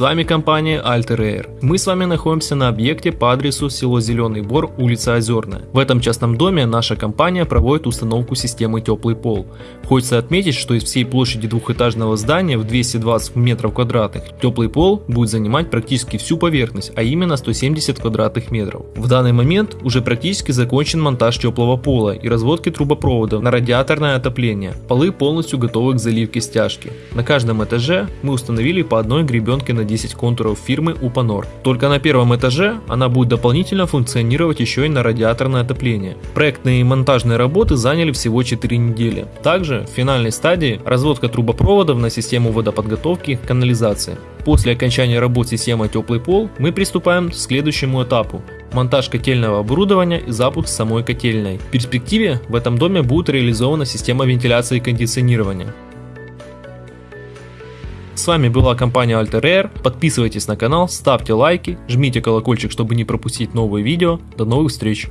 С вами компания Alter Air. Мы с вами находимся на объекте по адресу село Зеленый Бор, улица Озерная. В этом частном доме наша компания проводит установку системы теплый пол. Хочется отметить, что из всей площади двухэтажного здания в 220 метров квадратных теплый пол будет занимать практически всю поверхность, а именно 170 квадратных метров. В данный момент уже практически закончен монтаж теплого пола и разводки трубопроводов на радиаторное отопление. Полы полностью готовы к заливке стяжки. На каждом этаже мы установили по одной гребенке на 10 контуров фирмы Upanor. Только на первом этаже она будет дополнительно функционировать еще и на радиаторное отопление. Проектные и монтажные работы заняли всего 4 недели. Также в финальной стадии разводка трубопроводов на систему водоподготовки и канализации. После окончания работ системы теплый пол мы приступаем к следующему этапу монтаж котельного оборудования и запуск самой котельной. В перспективе в этом доме будет реализована система вентиляции и кондиционирования. С вами была компания Alter Air. Подписывайтесь на канал, ставьте лайки, жмите колокольчик, чтобы не пропустить новые видео. До новых встреч!